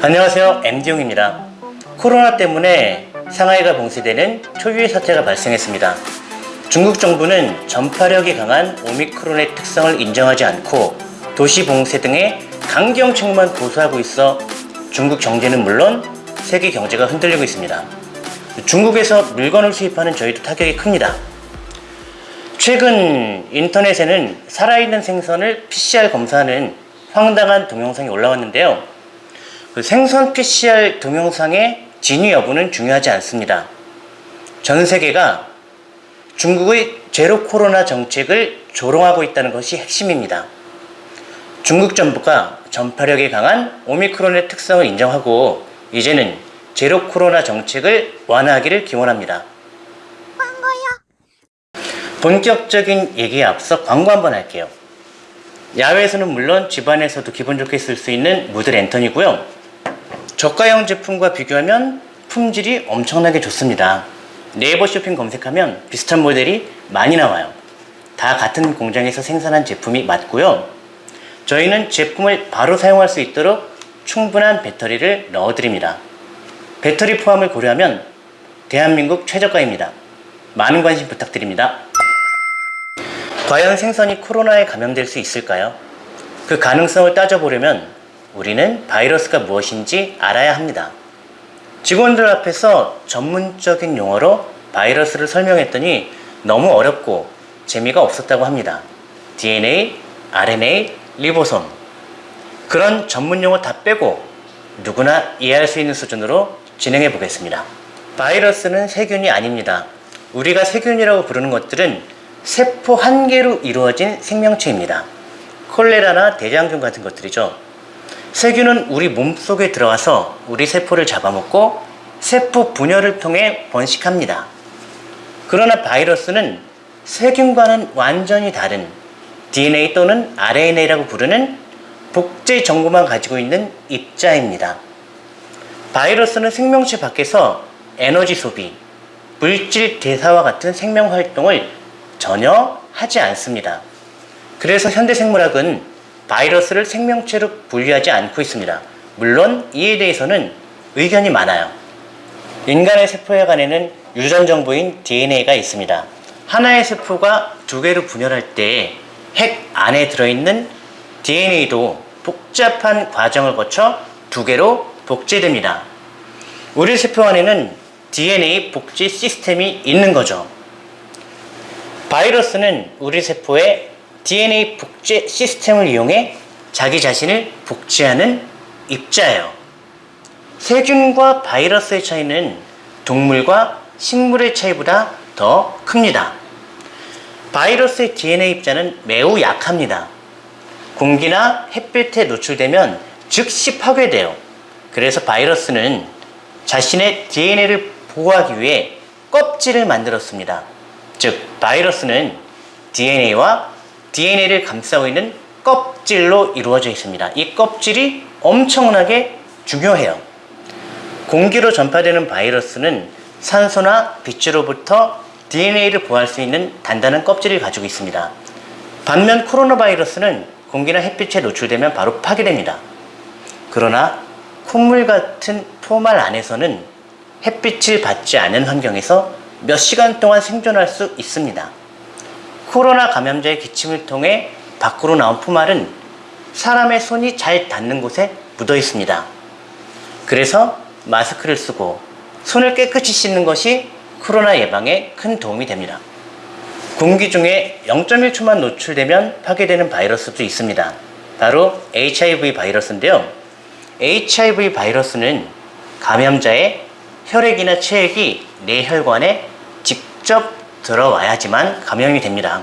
안녕하세요. MD용입니다. 코로나 때문에 상하이가 봉쇄되는 초유의 사태가 발생했습니다. 중국 정부는 전파력이 강한 오미크론의 특성을 인정하지 않고 도시 봉쇄 등의 강경책만 고수하고 있어 중국 경제는 물론 세계 경제가 흔들리고 있습니다. 중국에서 물건을 수입하는 저희도 타격이 큽니다. 최근 인터넷에는 살아있는 생선을 PCR 검사하는 황당한 동영상이 올라왔는데요 그 생선 PCR 동영상의 진위 여부는 중요하지 않습니다. 전 세계가 중국의 제로 코로나 정책을 조롱하고 있다는 것이 핵심입니다. 중국 정부가 전파력이 강한 오미크론의 특성을 인정하고 이제는 제로 코로나 정책을 완화하기를 기원합니다. 본격적인 얘기에 앞서 광고 한번 할게요. 야외에서는 물론 집안에서도 기분 좋게 쓸 수 있는 무드 랜턴이고요. 저가형 제품과 비교하면 품질이 엄청나게 좋습니다. 네이버 쇼핑 검색하면 비슷한 모델이 많이 나와요. 다 같은 공장에서 생산한 제품이 맞고요. 저희는 제품을 바로 사용할 수 있도록 충분한 배터리를 넣어드립니다. 배터리 포함을 고려하면 대한민국 최저가입니다. 많은 관심 부탁드립니다. 과연 생선이 코로나에 감염될 수 있을까요? 그 가능성을 따져보려면 우리는 바이러스가 무엇인지 알아야 합니다. 직원들 앞에서 전문적인 용어로 바이러스를 설명했더니 너무 어렵고 재미가 없었다고 합니다. DNA, RNA, 리보솜 그런 전문 용어 다 빼고 누구나 이해할 수 있는 수준으로 진행해 보겠습니다. 바이러스는 세균이 아닙니다. 우리가 세균이라고 부르는 것들은 세포 한 개로 이루어진 생명체입니다. 콜레라나 대장균 같은 것들이죠. 세균은 우리 몸속에 들어와서 우리 세포를 잡아먹고 세포 분열을 통해 번식합니다. 그러나 바이러스는 세균과는 완전히 다른 DNA 또는 RNA라고 부르는 복제 정보만 가지고 있는 입자입니다. 바이러스는 생명체 밖에서 에너지 소비, 물질 대사와 같은 생명 활동을 전혀 하지 않습니다. 그래서 현대생물학은 바이러스를 생명체로 분류하지 않고 있습니다. 물론 이에 대해서는 의견이 많아요. 인간의 세포 혈관에는 유전 정보인 DNA가 있습니다. 하나의 세포가 두 개로 분열할 때 핵 안에 들어있는 DNA도 복잡한 과정을 거쳐 두 개로 복제됩니다. 우리 세포 안에는 DNA 복제 시스템이 있는 거죠. 바이러스는 우리 세포에 DNA 복제 시스템을 이용해 자기 자신을 복제하는 입자예요. 세균과 바이러스의 차이는 동물과 식물의 차이보다 더 큽니다. 바이러스의 DNA 입자는 매우 약합니다. 공기나 햇빛에 노출되면 즉시 파괴돼요. 그래서 바이러스는 자신의 DNA를 보호하기 위해 껍질을 만들었습니다. 즉, 바이러스는 DNA와 DNA를 감싸고 있는 껍질로 이루어져 있습니다. 이 껍질이 엄청나게 중요해요. 공기로 전파되는 바이러스는 산소나 빛으로부터 DNA를 보호할 수 있는 단단한 껍질을 가지고 있습니다. 반면 코로나 바이러스는 공기나 햇빛에 노출되면 바로 파괴됩니다. 그러나 콧물 같은 포말 안에서는 햇빛을 받지 않은 환경에서 몇 시간 동안 생존할 수 있습니다. 코로나 감염자의 기침을 통해 밖으로 나온 포말은 사람의 손이 잘 닿는 곳에 묻어 있습니다. 그래서 마스크를 쓰고 손을 깨끗이 씻는 것이 코로나 예방에 큰 도움이 됩니다. 공기 중에 0.1초만 노출되면 파괴되는 바이러스도 있습니다. 바로 HIV 바이러스인데요. HIV 바이러스는 감염자의 혈액이나 체액이 뇌혈관에 직접 들어와야지만 감염이 됩니다.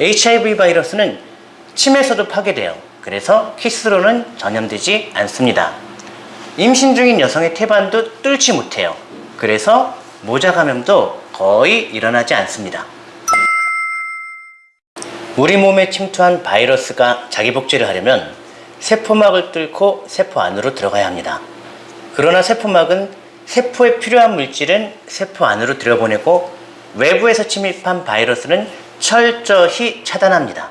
HIV 바이러스는 침에서도 파괴돼요. 그래서 키스로는 전염되지 않습니다. 임신 중인 여성의 태반도 뚫지 못해요. 그래서 모자 감염도 거의 일어나지 않습니다. 우리 몸에 침투한 바이러스가 자기 복제를 하려면 세포막을 뚫고 세포 안으로 들어가야 합니다. 그러나 세포막은 세포에 필요한 물질은 세포 안으로 들여보내고 외부에서 침입한 바이러스는 철저히 차단합니다.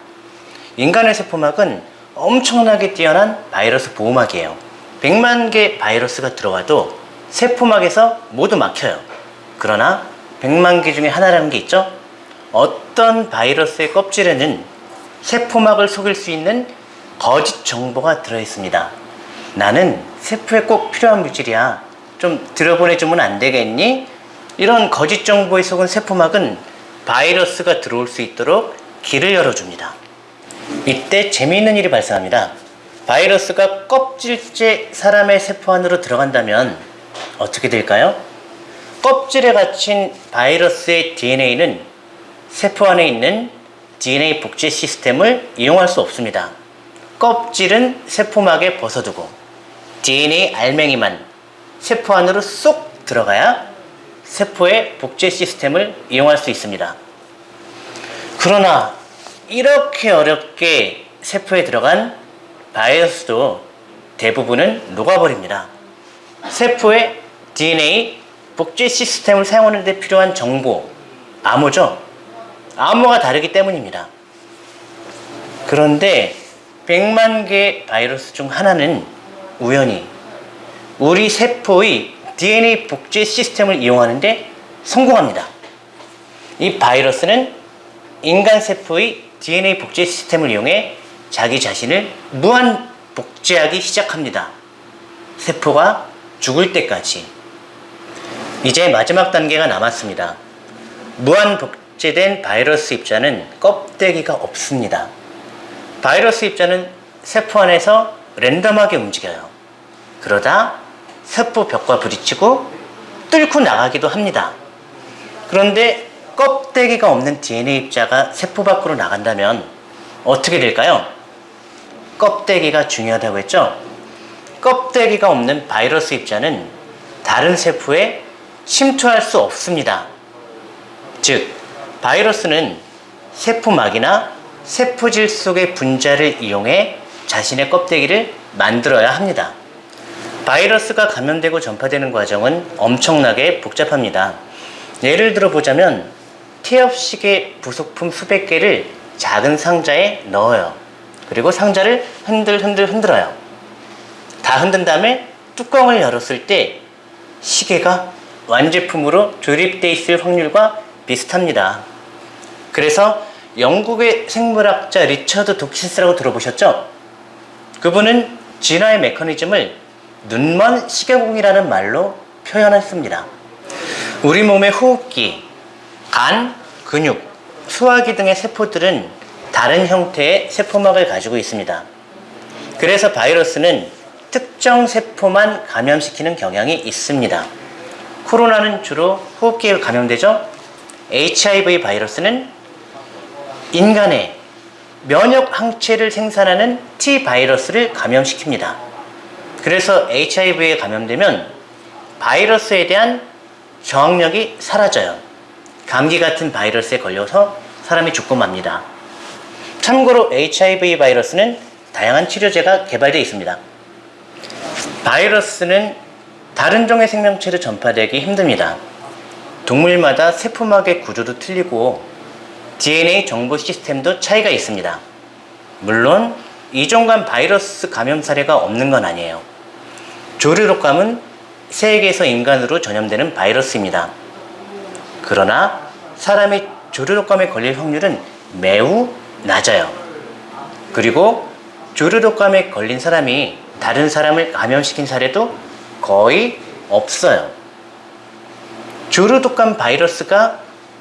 인간의 세포막은 엄청나게 뛰어난 바이러스 보호막이에요. 100만 개 바이러스가 들어와도 세포막에서 모두 막혀요. 그러나 100만 개 중에 하나라는 게 있죠? 어떤 바이러스의 껍질에는 세포막을 속일 수 있는 거짓 정보가 들어있습니다. 나는 세포에 꼭 필요한 물질이야. 좀 들여보내주면 안 되겠니? 이런 거짓 정보에 속은 세포막은 바이러스가 들어올 수 있도록 길을 열어줍니다. 이때 재미있는 일이 발생합니다. 바이러스가 껍질째 사람의 세포 안으로 들어간다면 어떻게 될까요? 껍질에 갇힌 바이러스의 DNA는 세포 안에 있는 DNA 복제 시스템을 이용할 수 없습니다. 껍질은 세포막에 벗어두고 DNA 알맹이만 세포 안으로 쏙 들어가야 세포의 복제 시스템을 이용할 수 있습니다. 그러나 이렇게 어렵게 세포에 들어간 바이러스도 대부분은 녹아버립니다. 세포의 DNA 복제 시스템을 사용하는 데 필요한 정보, 암호죠. 암호가 다르기 때문입니다. 그런데 100만 개의 바이러스 중 하나는 우연히 우리 세포의 DNA 복제 시스템을 이용하는데 성공합니다. 이 바이러스는 인간 세포의 DNA 복제 시스템을 이용해 자기 자신을 무한 복제하기 시작합니다. 세포가 죽을 때까지. 이제 마지막 단계가 남았습니다. 무한 복제된 바이러스 입자는 껍데기가 없습니다. 바이러스 입자는 세포 안에서 랜덤하게 움직여요. 그러다 세포 벽과 부딪히고 뚫고 나가기도 합니다. 그런데 껍데기가 없는 DNA 입자가 세포 밖으로 나간다면 어떻게 될까요? 껍데기가 중요하다고 했죠? 껍데기가 없는 바이러스 입자는 다른 세포에 침투할 수 없습니다. 즉, 바이러스는 세포막이나 세포질 속의 분자를 이용해 자신의 껍데기를 만들어야 합니다. 바이러스가 감염되고 전파되는 과정은 엄청나게 복잡합니다. 예를 들어 보자면 태엽식의 부속품 수백 개를 작은 상자에 넣어요. 그리고 상자를 흔들 흔들 흔들어요. 다 흔든 다음에 뚜껑을 열었을 때 시계가 완제품으로 조립되어 있을 확률과 비슷합니다. 그래서 영국의 생물학자 리처드 도킨스라고 들어보셨죠? 그분은 진화의 메커니즘을 눈먼 시계공이라는 말로 표현했습니다. 우리 몸의 호흡기, 간, 근육, 소화기 등의 세포들은 다른 형태의 세포막을 가지고 있습니다. 그래서 바이러스는 특정 세포만 감염시키는 경향이 있습니다. 코로나는 주로 호흡기에 감염되죠? HIV 바이러스는 인간의 면역 항체를 생산하는 T 바이러스를 감염시킵니다. 그래서 HIV에 감염되면 바이러스에 대한 저항력이 사라져요. 감기 같은 바이러스에 걸려서 사람이 죽고 맙니다. 참고로 HIV 바이러스는 다양한 치료제가 개발되어 있습니다. 바이러스는 다른 종의 생명체로 전파되기 힘듭니다. 동물마다 세포막의 구조도 틀리고 DNA 정보 시스템도 차이가 있습니다. 물론 이종 간 바이러스 감염 사례가 없는 건 아니에요. 조류독감은 세계에서 인간으로 전염되는 바이러스입니다. 그러나 사람이 조류독감에 걸릴 확률은 매우 낮아요. 그리고 조류독감에 걸린 사람이 다른 사람을 감염시킨 사례도 거의 없어요. 조류독감 바이러스가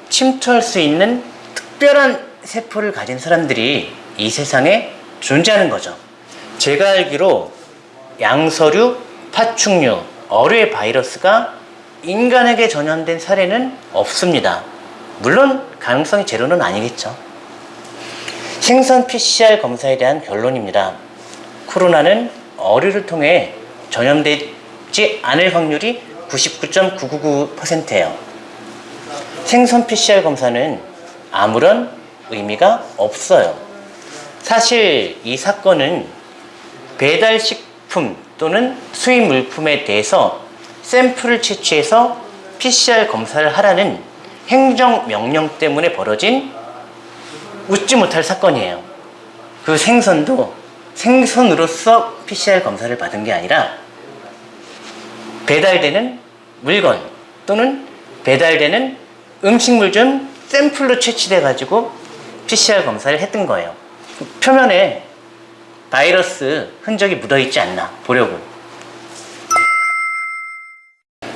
침투할 수 있는 특별한 세포를 가진 사람들이 이 세상에 존재하는 거죠. 제가 알기로 양서류, 파충류, 어류의 바이러스가 인간에게 전염된 사례는 없습니다. 물론 가능성이 제로는 아니겠죠. 생선 PCR 검사에 대한 결론입니다. 코로나는 어류를 통해 전염되지 않을 확률이 99.999%예요. 생선 PCR 검사는 아무런 의미가 없어요. 사실 이 사건은 배달식품 또는 수입 물품에 대해서 샘플을 채취해서 PCR 검사를 하라는 행정명령 때문에 벌어진 웃지 못할 사건이에요. 그 생선도 생선으로서 PCR 검사를 받은 게 아니라 배달되는 물건 또는 배달되는 음식물 중 샘플로 채취돼 가지고 PCR 검사를 했던 거예요. 표면에 바이러스 흔적이 묻어 있지 않나 보려고.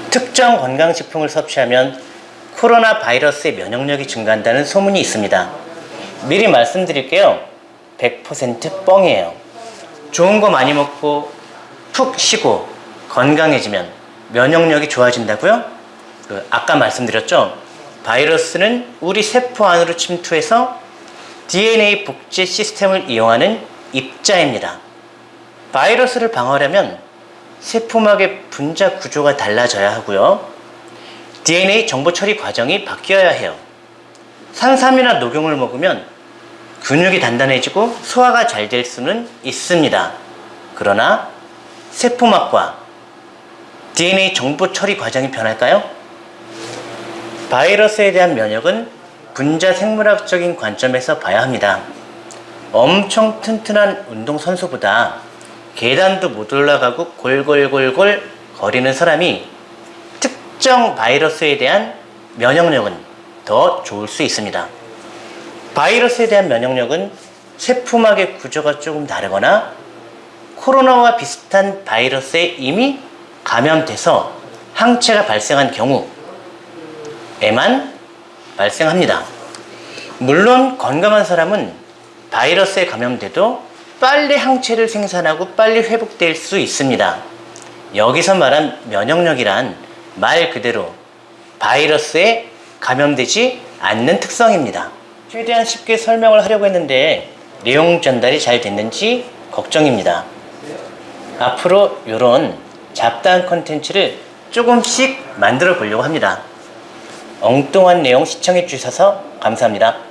특정 건강식품을 섭취하면 코로나 바이러스의 면역력이 증가한다는 소문이 있습니다. 미리 말씀드릴게요. 100% 뻥이에요. 좋은 거 많이 먹고 푹 쉬고 건강해지면 면역력이 좋아진다고요? 그 아까 말씀드렸죠? 바이러스는 우리 세포 안으로 침투해서 DNA 복제 시스템을 이용하는 입자입니다. 바이러스를 방어하려면 세포막의 분자 구조가 달라져야 하고요. DNA 정보 처리 과정이 바뀌어야 해요. 산삼이나 녹용을 먹으면 근육이 단단해지고 소화가 잘 될 수는 있습니다. 그러나 세포막과 DNA 정보 처리 과정이 변할까요? 바이러스에 대한 면역은 분자 생물학적인 관점에서 봐야 합니다. 엄청 튼튼한 운동선수보다 계단도 못 올라가고 골골골골 거리는 사람이 특정 바이러스에 대한 면역력은 더 좋을 수 있습니다. 바이러스에 대한 면역력은 세포막의 구조가 조금 다르거나 코로나와 비슷한 바이러스에 이미 감염돼서 항체가 발생한 경우에만 발생합니다. 물론 건강한 사람은 바이러스에 감염돼도 빨리 항체를 생산하고 빨리 회복될 수 있습니다. 여기서 말한 면역력이란 말 그대로 바이러스에 감염되지 않는 특성입니다. 최대한 쉽게 설명을 하려고 했는데 내용 전달이 잘 됐는지 걱정입니다. 앞으로 이런 잡다한 컨텐츠를 조금씩 만들어 보려고 합니다. 엉뚱한 내용 시청해 주셔서 감사합니다.